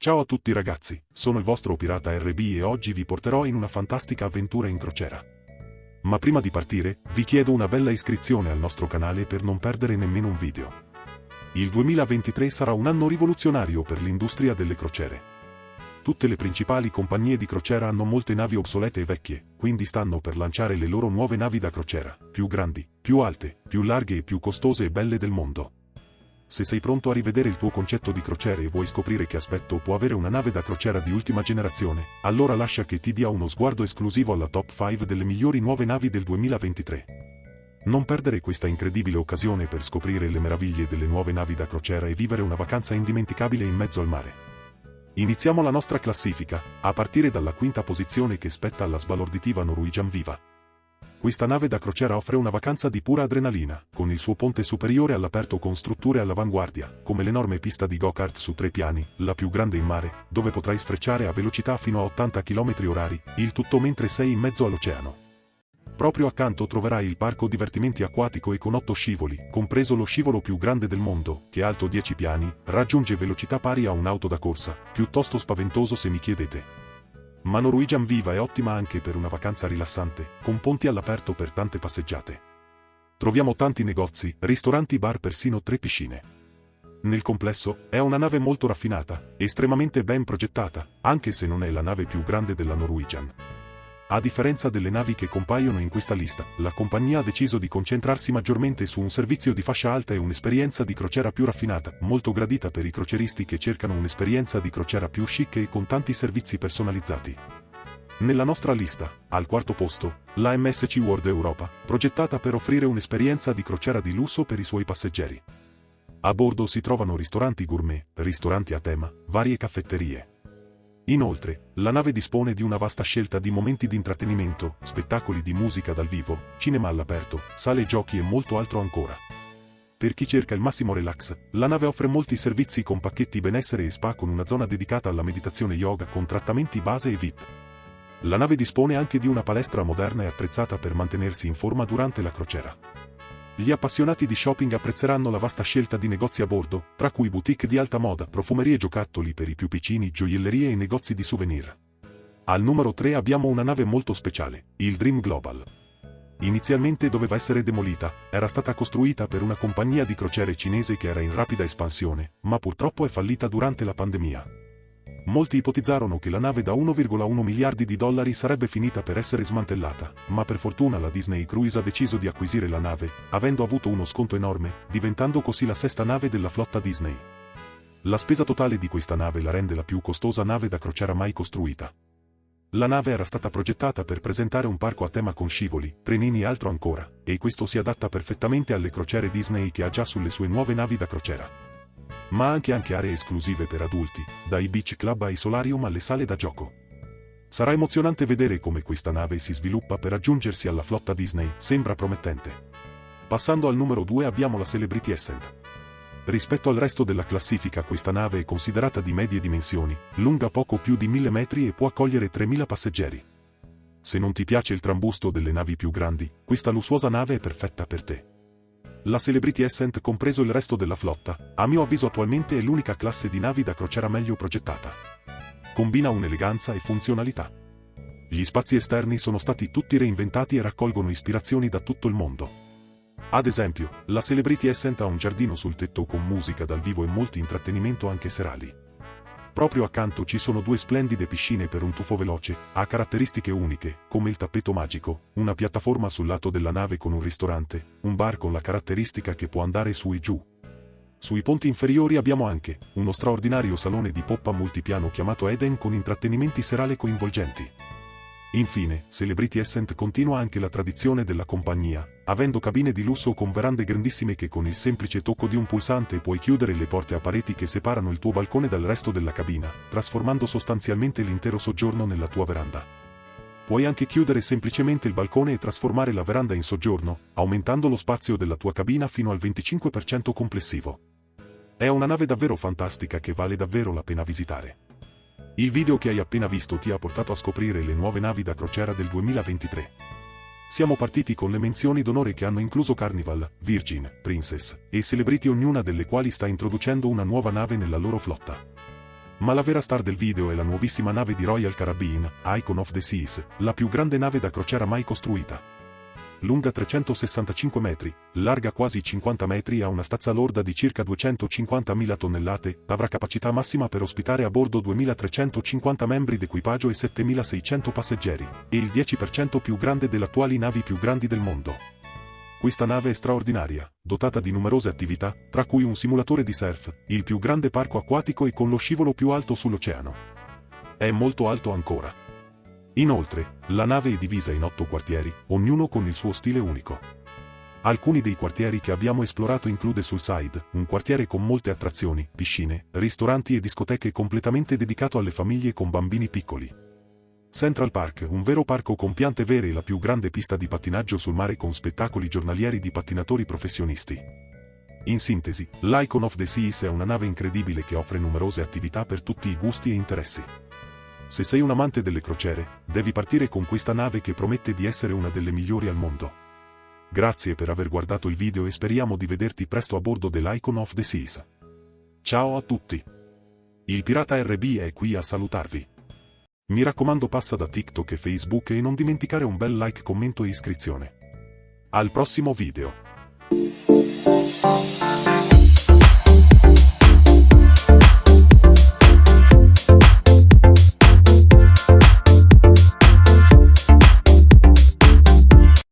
Ciao a tutti ragazzi, sono il vostro pirata RB e oggi vi porterò in una fantastica avventura in crociera. Ma prima di partire, vi chiedo una bella iscrizione al nostro canale per non perdere nemmeno un video. Il 2023 sarà un anno rivoluzionario per l'industria delle crociere. Tutte le principali compagnie di crociera hanno molte navi obsolete e vecchie, quindi stanno per lanciare le loro nuove navi da crociera, più grandi, più alte, più larghe e più costose e belle del mondo. Se sei pronto a rivedere il tuo concetto di crociere e vuoi scoprire che aspetto può avere una nave da crociera di ultima generazione, allora lascia che ti dia uno sguardo esclusivo alla top 5 delle migliori nuove navi del 2023. Non perdere questa incredibile occasione per scoprire le meraviglie delle nuove navi da crociera e vivere una vacanza indimenticabile in mezzo al mare. Iniziamo la nostra classifica, a partire dalla quinta posizione che spetta alla sbalorditiva Norwegian Viva. Questa nave da crociera offre una vacanza di pura adrenalina, con il suo ponte superiore all'aperto con strutture all'avanguardia, come l'enorme pista di go-kart su tre piani, la più grande in mare, dove potrai sfrecciare a velocità fino a 80 km orari, il tutto mentre sei in mezzo all'oceano. Proprio accanto troverai il parco divertimenti acquatico e con otto scivoli, compreso lo scivolo più grande del mondo, che alto 10 piani, raggiunge velocità pari a un'auto da corsa, piuttosto spaventoso se mi chiedete. Ma Norwegian Viva è ottima anche per una vacanza rilassante, con ponti all'aperto per tante passeggiate. Troviamo tanti negozi, ristoranti bar persino tre piscine. Nel complesso, è una nave molto raffinata, estremamente ben progettata, anche se non è la nave più grande della Norwegian. A differenza delle navi che compaiono in questa lista, la compagnia ha deciso di concentrarsi maggiormente su un servizio di fascia alta e un'esperienza di crociera più raffinata, molto gradita per i croceristi che cercano un'esperienza di crociera più chic e con tanti servizi personalizzati. Nella nostra lista, al quarto posto, la MSC World Europa, progettata per offrire un'esperienza di crociera di lusso per i suoi passeggeri. A bordo si trovano ristoranti gourmet, ristoranti a tema, varie caffetterie. Inoltre, la nave dispone di una vasta scelta di momenti di intrattenimento, spettacoli di musica dal vivo, cinema all'aperto, sale giochi e molto altro ancora. Per chi cerca il massimo relax, la nave offre molti servizi con pacchetti benessere e spa con una zona dedicata alla meditazione yoga con trattamenti base e VIP. La nave dispone anche di una palestra moderna e attrezzata per mantenersi in forma durante la crociera. Gli appassionati di shopping apprezzeranno la vasta scelta di negozi a bordo, tra cui boutique di alta moda, profumerie giocattoli per i più piccini, gioiellerie e negozi di souvenir. Al numero 3 abbiamo una nave molto speciale, il Dream Global. Inizialmente doveva essere demolita, era stata costruita per una compagnia di crociere cinese che era in rapida espansione, ma purtroppo è fallita durante la pandemia. Molti ipotizzarono che la nave da 1,1 miliardi di dollari sarebbe finita per essere smantellata, ma per fortuna la Disney Cruise ha deciso di acquisire la nave, avendo avuto uno sconto enorme, diventando così la sesta nave della flotta Disney. La spesa totale di questa nave la rende la più costosa nave da crociera mai costruita. La nave era stata progettata per presentare un parco a tema con scivoli, trenini e altro ancora, e questo si adatta perfettamente alle crociere Disney che ha già sulle sue nuove navi da crociera ma anche anche aree esclusive per adulti, dai beach club ai solarium alle sale da gioco. Sarà emozionante vedere come questa nave si sviluppa per aggiungersi alla flotta Disney, sembra promettente. Passando al numero 2 abbiamo la Celebrity Ascent. Rispetto al resto della classifica questa nave è considerata di medie dimensioni, lunga poco più di 1000 metri e può accogliere 3000 passeggeri. Se non ti piace il trambusto delle navi più grandi, questa lussuosa nave è perfetta per te. La Celebrity Ascent compreso il resto della flotta, a mio avviso attualmente è l'unica classe di navi da crociera meglio progettata. Combina un'eleganza e funzionalità. Gli spazi esterni sono stati tutti reinventati e raccolgono ispirazioni da tutto il mondo. Ad esempio, la Celebrity Ascent ha un giardino sul tetto con musica dal vivo e molti intrattenimento anche serali. Proprio accanto ci sono due splendide piscine per un tuffo veloce, ha caratteristiche uniche, come il tappeto magico, una piattaforma sul lato della nave con un ristorante, un bar con la caratteristica che può andare su e giù. Sui ponti inferiori abbiamo anche uno straordinario salone di poppa multipiano chiamato Eden con intrattenimenti serali coinvolgenti. Infine, Celebrity Ascent continua anche la tradizione della compagnia, avendo cabine di lusso con verande grandissime che con il semplice tocco di un pulsante puoi chiudere le porte a pareti che separano il tuo balcone dal resto della cabina, trasformando sostanzialmente l'intero soggiorno nella tua veranda. Puoi anche chiudere semplicemente il balcone e trasformare la veranda in soggiorno, aumentando lo spazio della tua cabina fino al 25% complessivo. È una nave davvero fantastica che vale davvero la pena visitare. Il video che hai appena visto ti ha portato a scoprire le nuove navi da crociera del 2023. Siamo partiti con le menzioni d'onore che hanno incluso Carnival, Virgin, Princess e Celebrity ognuna delle quali sta introducendo una nuova nave nella loro flotta. Ma la vera star del video è la nuovissima nave di Royal Caribbean, Icon of the Seas, la più grande nave da crociera mai costruita. Lunga 365 metri, larga quasi 50 metri e ha una stazza lorda di circa 250.000 tonnellate, avrà capacità massima per ospitare a bordo 2.350 membri d'equipaggio e 7.600 passeggeri, e il 10% più grande delle attuali navi più grandi del mondo. Questa nave è straordinaria, dotata di numerose attività, tra cui un simulatore di surf, il più grande parco acquatico e con lo scivolo più alto sull'oceano. È molto alto ancora. Inoltre, la nave è divisa in otto quartieri, ognuno con il suo stile unico. Alcuni dei quartieri che abbiamo esplorato include Sulside, un quartiere con molte attrazioni, piscine, ristoranti e discoteche completamente dedicato alle famiglie con bambini piccoli. Central Park, un vero parco con piante vere e la più grande pista di pattinaggio sul mare con spettacoli giornalieri di pattinatori professionisti. In sintesi, l'Icon of the Seas è una nave incredibile che offre numerose attività per tutti i gusti e interessi. Se sei un amante delle crociere, devi partire con questa nave che promette di essere una delle migliori al mondo. Grazie per aver guardato il video e speriamo di vederti presto a bordo dell'Icon of the Seas. Ciao a tutti! Il Pirata RB è qui a salutarvi. Mi raccomando passa da TikTok e Facebook e non dimenticare un bel like, commento e iscrizione. Al prossimo video.